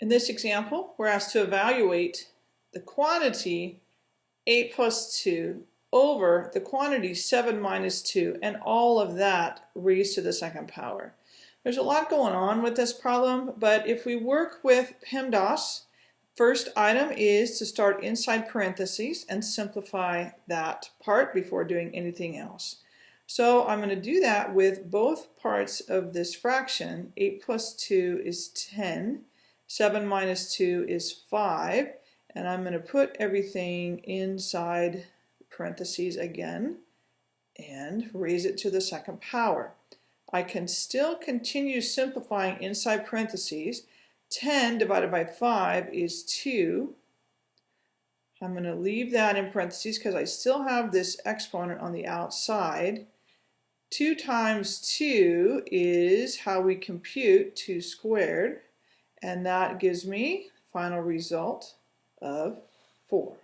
In this example, we're asked to evaluate the quantity 8 plus 2 over the quantity 7 minus 2 and all of that raised to the second power. There's a lot going on with this problem, but if we work with PEMDAS, first item is to start inside parentheses and simplify that part before doing anything else. So I'm going to do that with both parts of this fraction. 8 plus 2 is 10. 7 minus 2 is 5. And I'm going to put everything inside parentheses again and raise it to the second power. I can still continue simplifying inside parentheses. 10 divided by 5 is 2. I'm going to leave that in parentheses because I still have this exponent on the outside. 2 times 2 is how we compute 2 squared, and that gives me final result of 4.